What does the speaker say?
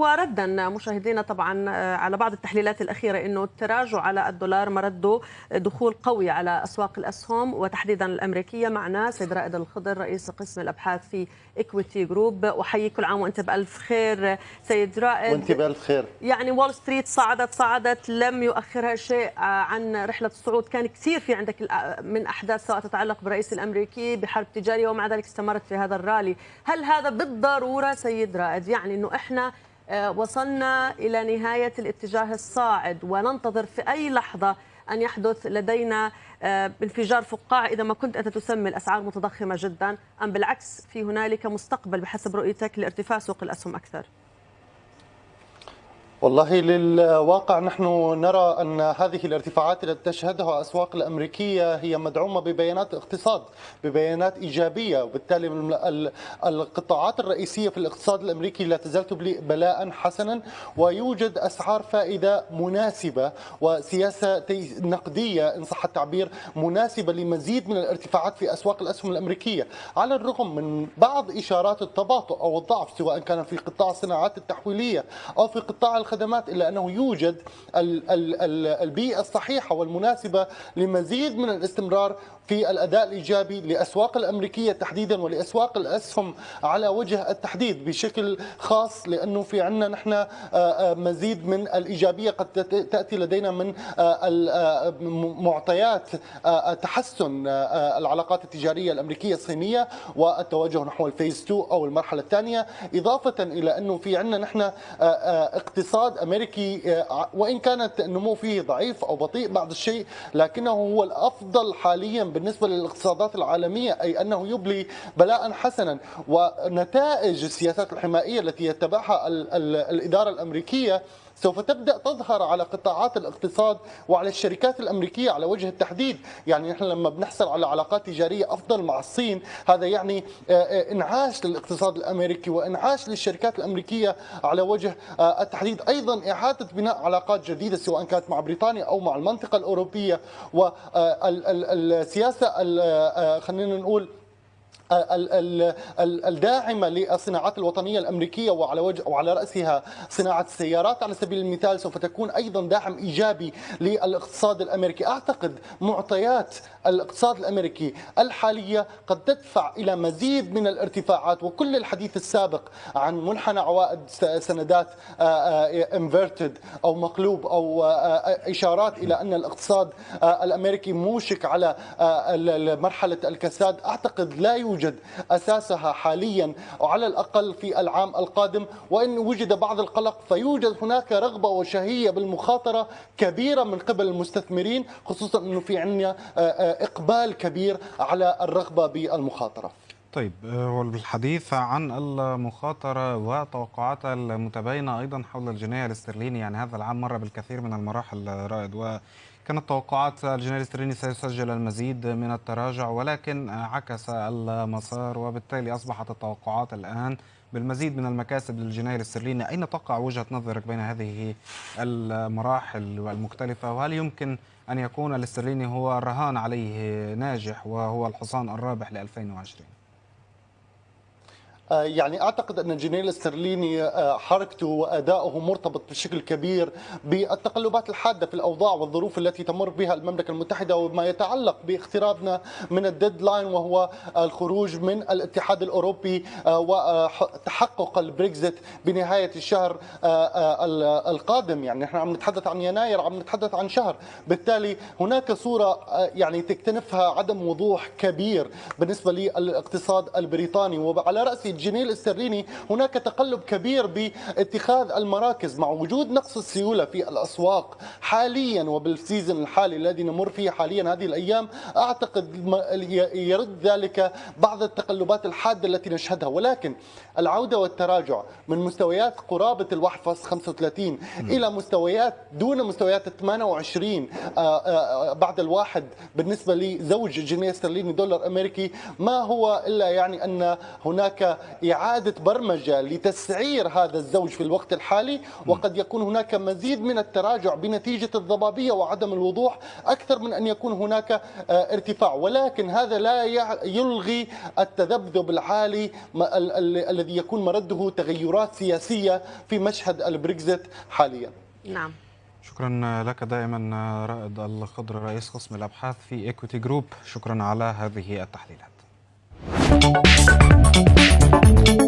وردا مشاهدينا طبعا على بعض التحليلات الأخيرة إنه التراجع على الدولار مرده دخول قوي على أسواق الأسهم. وتحديدا الأمريكية معنا سيد رائد الخضر رئيس قسم الأبحاث في Equiti Group احيي كل عام وأنت بألف خير سيد رائد. وأنت بألف خير. يعني وول ستريت صعدت صعدت لم يؤخرها شيء عن رحلة الصعود. كان كثير في عندك من أحداث سواء تتعلق بالرئيس الأمريكي بحرب تجارية ومع ذلك استمرت في هذا الرالي. هل هذا بالضرورة سيد رائد؟ يعني إنه إحنا وصلنا إلى نهاية الاتجاه الصاعد وننتظر في أي لحظة أن يحدث لدينا انفجار فقاعه إذا ما كنت أنت تسمي الأسعار متضخمة جدا أم بالعكس في هنالك مستقبل بحسب رؤيتك لارتفاع سوق الأسهم أكثر؟ والله للواقع نحن نرى أن هذه الارتفاعات التي تشهدها الأسواق الأمريكية هي مدعومة ببيانات اقتصاد ببيانات إيجابية وبالتالي القطاعات الرئيسية في الاقتصاد الأمريكي لا تزال تبلي بلاء حسنا ويوجد أسعار فائدة مناسبة وسياسة نقدية إن صح التعبير مناسبة لمزيد من الارتفاعات في أسواق الأسهم الأمريكية. على الرغم من بعض إشارات التباطؤ أو الضعف سواء كان في قطاع الصناعات التحويلية أو في قطاع الخدمات إلا أنه يوجد البيئة الصحيحة والمناسبة لمزيد من الاستمرار في الأداء الإيجابي لأسواق الأمريكية تحديدا ولأسواق الأسهم على وجه التحديد بشكل خاص لأنه في عندنا نحن مزيد من الإيجابية قد تأتي لدينا من معطيات تحسن العلاقات التجارية الأمريكية الصينية والتوجه نحو الفيز 2 أو المرحلة الثانية إضافة إلى أنه في عندنا نحن اقتصاد أمريكي وإن كانت النمو فيه ضعيف أو بطيء بعض الشيء لكنه هو الأفضل حاليا بالنسبة للاقتصادات العالمية أي أنه يبلي بلاء حسنا. ونتائج السياسات الحمائية التي يتبعها الإدارة الأمريكية سوف تبدأ تظهر على قطاعات الاقتصاد وعلى الشركات الأمريكية على وجه التحديد، يعني نحن لما بنحصل على علاقات تجارية أفضل مع الصين، هذا يعني إنعاش للاقتصاد الأمريكي وإنعاش للشركات الأمريكية على وجه التحديد، أيضا إعادة بناء علاقات جديدة سواء كانت مع بريطانيا أو مع المنطقة الأوروبية. والسياسة خلينا نقول الداعمة للصناعات الوطنية الأمريكية وعلى وجه وعلى رأسها صناعة السيارات. على سبيل المثال سوف تكون أيضا داعم إيجابي للاقتصاد الأمريكي، أعتقد معطيات الاقتصاد الأمريكي الحالية قد تدفع إلى مزيد من الارتفاعات وكل الحديث السابق عن منحنى عوائد سندات انفيرتد أو مقلوب أو إشارات إلى أن الاقتصاد الأمريكي موشك على مرحلة الكساد، أعتقد لا يوجد يوجد أساسها حاليا وعلى الأقل في العام القادم وإن وجد بعض القلق فيوجد هناك رغبة وشهية بالمخاطرة كبيرة من قبل المستثمرين خصوصا إنه في عندنا إقبال كبير على الرغبة بالمخاطرة. طيب والحديث عن المخاطرة وتوقعاتها المتباينة أيضا حول الجنيه الاسترليني يعني هذا العام مر بالكثير من المراحل رائد و كانت توقعات الجنيه الاسترليني سيسجل المزيد من التراجع ولكن عكس المسار وبالتالي أصبحت التوقعات الآن بالمزيد من المكاسب للجنيه الاسترليني، أين تقع وجهة نظرك بين هذه المراحل المختلفة وهل يمكن أن يكون الاسترليني هو الرهان عليه ناجح وهو الحصان الرابح ل 2020؟ يعني أعتقد أن الجنيه الاسترليني حركته وأداؤه مرتبط بشكل كبير بالتقلبات الحادة في الأوضاع والظروف التي تمر بها المملكة المتحدة وما يتعلق باقترابنا من ال deadline وهو الخروج من الاتحاد الأوروبي وتحقق البريكزيت بنهاية الشهر القادم. يعني نحن عم نتحدث عن يناير عم نتحدث عن شهر. بالتالي هناك صورة يعني تكتنفها عدم وضوح كبير بالنسبة للاقتصاد البريطاني. وعلى راس الجنيه الاسترليني هناك تقلب كبير باتخاذ المراكز مع وجود نقص السيولة في الأسواق حاليا وبالسيزون الحالي الذي نمر فيه حاليا هذه الأيام. أعتقد يرد ذلك بعض التقلبات الحادة التي نشهدها. ولكن العودة والتراجع من مستويات قرابة ال 1.35 إلى مستويات دون مستويات ال 28 بعد الواحد بالنسبة لزوج جنيه استرليني دولار أمريكي. ما هو إلا يعني أن هناك إعادة برمجة لتسعير هذا الزوج في الوقت الحالي وقد يكون هناك مزيد من التراجع بنتيجة الضبابية وعدم الوضوح أكثر من أن يكون هناك آه، ارتفاع. ولكن هذا لا يلغي التذبذب العالي الذي يكون مرده تغيرات سياسية في مشهد البريكزيت حاليا. نعم. شكرا لك دائما رائد الخضر رئيس قسم الأبحاث في Equiti Group شكرا على هذه التحليلات. フフフフ。